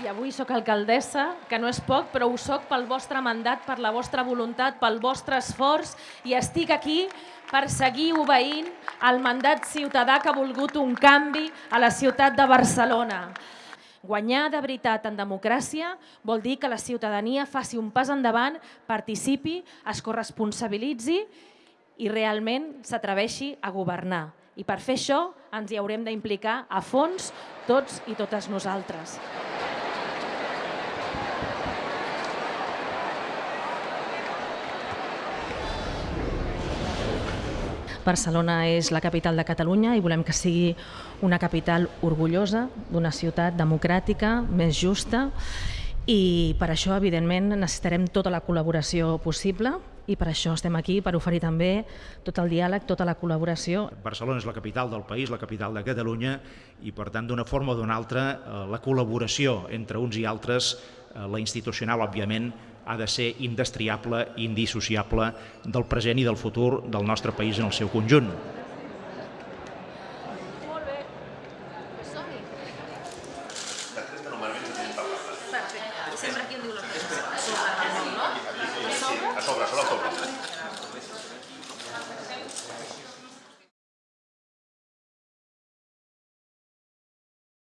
I avui sóc alcaldessa, que no és poc, però ho sóc pel vostre mandat, per la vostra voluntat, pel vostre esforç i estic aquí per seguir obeint el mandat ciutadà que ha volgut un canvi a la ciutat de Barcelona. Guanyar de veritat en democràcia vol dir que la ciutadania faci un pas endavant, participi, es corresponsabilitzi i realment s'atreveixi a governar. I per fer això ens hi haurem d'implicar a fons tots i totes nosaltres. Barcelona és la capital de Catalunya i volem que sigui una capital orgullosa, d'una ciutat democràtica, més justa i per això, evidentment, necessitarem tota la col·laboració possible i per això estem aquí, per oferir també tot el diàleg, tota la col·laboració. Barcelona és la capital del país, la capital de Catalunya i, per tant, d'una forma o d'una altra, eh, la col·laboració entre uns i altres, eh, la institucional, òbviament, ha de ser indestriable i indissociable del present i del futur del nostre país en el seu conjunt. Molt bé. Som-hi. Perfecte. Sempre aquí em diu la cosa. A